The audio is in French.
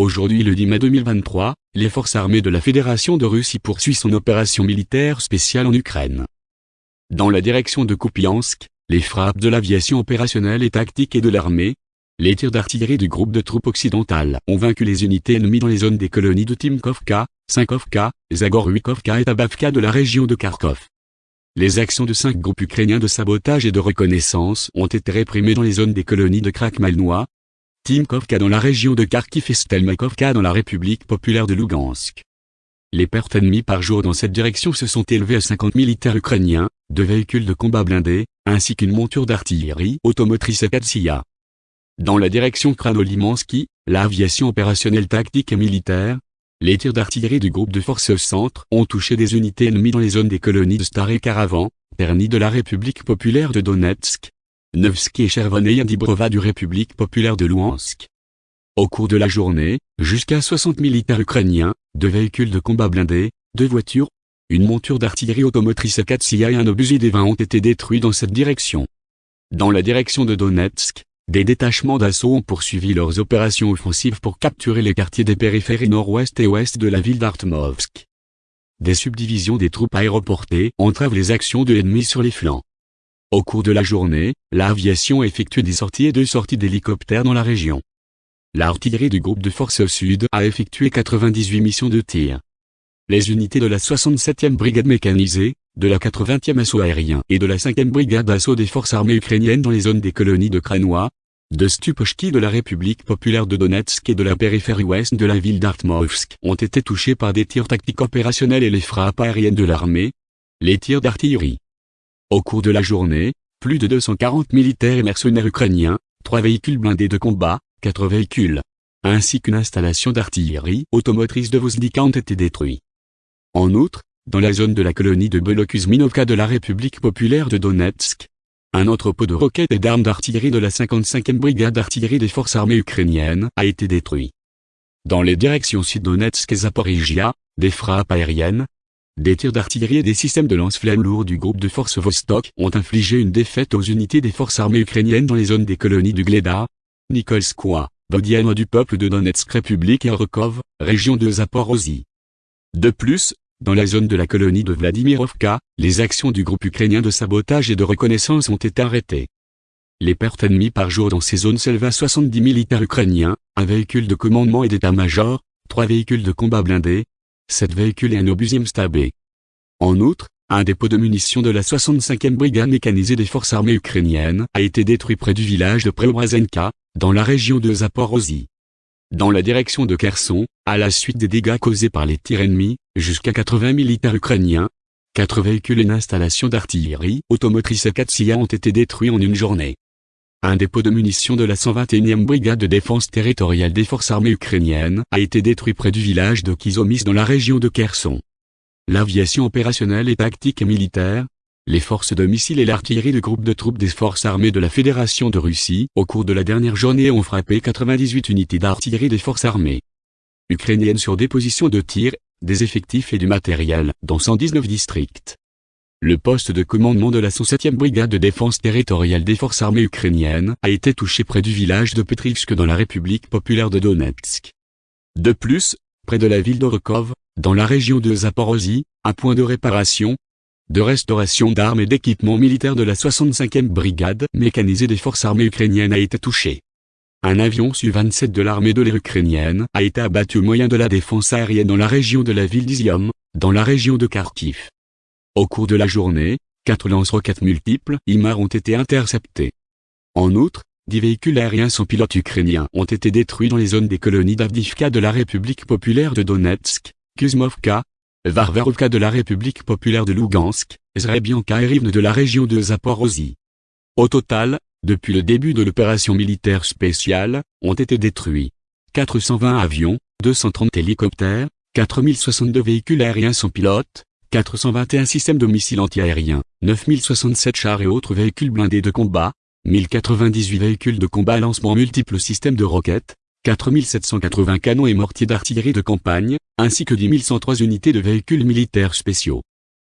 Aujourd'hui le 10 mai 2023, les forces armées de la Fédération de Russie poursuivent son opération militaire spéciale en Ukraine. Dans la direction de Kupiansk, les frappes de l'aviation opérationnelle et tactique et de l'armée, les tirs d'artillerie du groupe de troupes occidentales ont vaincu les unités ennemies dans les zones des colonies de Timkovka, Sinkovka, Zagoruykovka et Tabavka de la région de Kharkov. Les actions de cinq groupes ukrainiens de sabotage et de reconnaissance ont été réprimées dans les zones des colonies de Krakmalnois, Timkovka dans la région de Kharkiv et Stelmakovka dans la République populaire de Lugansk. Les pertes ennemies par jour dans cette direction se sont élevées à 50 militaires ukrainiens, deux véhicules de combat blindés, ainsi qu'une monture d'artillerie automotrice Katsia. Dans la direction Kranolimansky, l'aviation opérationnelle tactique et militaire, les tirs d'artillerie du groupe de forces centre ont touché des unités ennemies dans les zones des colonies de Star et Caravan, Perny de la République populaire de Donetsk, Nevsky et Chervoneye Dibrova du République populaire de Luhansk. Au cours de la journée, jusqu'à 60 militaires ukrainiens, deux véhicules de combat blindés, deux voitures, une monture d'artillerie automotrice Katsia et un obusier des 20 ont été détruits dans cette direction. Dans la direction de Donetsk, des détachements d'assaut ont poursuivi leurs opérations offensives pour capturer les quartiers des périphéries nord-ouest et ouest de la ville d'Artmovsk. Des subdivisions des troupes aéroportées entravent les actions de l'ennemi sur les flancs. Au cours de la journée, l'aviation effectue des sorties et deux sorties d'hélicoptères dans la région. L'artillerie du groupe de forces sud a effectué 98 missions de tir. Les unités de la 67e brigade mécanisée, de la 80e assaut aérien et de la 5e brigade d'assaut des forces armées ukrainiennes dans les zones des colonies de Kranois, de Stupochki de la République populaire de Donetsk et de la périphérie ouest de la ville d'Artmovsk ont été touchés par des tirs tactiques opérationnels et les frappes aériennes de l'armée, les tirs d'artillerie. Au cours de la journée, plus de 240 militaires et mercenaires ukrainiens, trois véhicules blindés de combat, quatre véhicules, ainsi qu'une installation d'artillerie automotrice de Vozdika ont été détruits. En outre, dans la zone de la colonie de Belokuzminovka de la République populaire de Donetsk, un entrepôt de roquettes et d'armes d'artillerie de la 55e brigade d'artillerie des forces armées ukrainiennes a été détruit. Dans les directions Sud-Donetsk et Zaporizhia, des frappes aériennes, des tirs d'artillerie et des systèmes de lance-flammes lourds du groupe de forces Vostok ont infligé une défaite aux unités des forces armées ukrainiennes dans les zones des colonies du Gleda, Nikolskoye, Bodiano du peuple de Donetsk République et Orkov, région de Zaporozhye. De plus, dans la zone de la colonie de Vladimirovka, les actions du groupe ukrainien de sabotage et de reconnaissance ont été arrêtées. Les pertes ennemies par jour dans ces zones s'élèvent à 70 militaires ukrainiens, un véhicule de commandement et d'état-major, trois véhicules de combat blindés, sept véhicules et un obusier stabé. En outre, un dépôt de munitions de la 65e brigade mécanisée des forces armées ukrainiennes a été détruit près du village de Preobrazenka, dans la région de Zaporozhye. Dans la direction de Kherson, à la suite des dégâts causés par les tirs ennemis, jusqu'à 80 militaires ukrainiens, quatre véhicules et une installation d'artillerie automotrice Katsia ont été détruits en une journée. Un dépôt de munitions de la 121e brigade de défense territoriale des forces armées ukrainiennes a été détruit près du village de Kizomis dans la région de Kherson. L'aviation opérationnelle et tactique et militaire, les forces de missiles et l'artillerie du groupe de troupes des forces armées de la Fédération de Russie au cours de la dernière journée ont frappé 98 unités d'artillerie des forces armées ukrainiennes sur des positions de tir, des effectifs et du matériel dans 119 districts. Le poste de commandement de la 107e brigade de défense territoriale des forces armées ukrainiennes a été touché près du village de Petrivsk dans la République populaire de Donetsk. De plus, près de la ville d'Orokov, dans la région de Zaporozhye, un point de réparation, de restauration d'armes et d'équipements militaires de la 65e brigade mécanisée des forces armées ukrainiennes a été touché. Un avion Su-27 de l'armée de l'air ukrainienne a été abattu au moyen de la défense aérienne dans la région de la ville d'Izium, dans la région de Kharkiv. Au cours de la journée, quatre lance-roquettes multiples IMAR ont été interceptés. En outre, dix véhicules aériens sans pilote ukrainiens ont été détruits dans les zones des colonies d'Avdivka de la République populaire de Donetsk, Kuzmovka, Varvarovka de la République populaire de Lugansk, Zrebianka et Rivne de la région de Zaporozhye. Au total, depuis le début de l'opération militaire spéciale, ont été détruits 420 avions, 230 hélicoptères, 4062 véhicules aériens sans pilote, 421 systèmes de missiles antiaériens, 9067 chars et autres véhicules blindés de combat, 1098 véhicules de combat à lancement multiples systèmes de roquettes, 4780 canons et mortiers d'artillerie de campagne, ainsi que 10 103 unités de véhicules militaires spéciaux.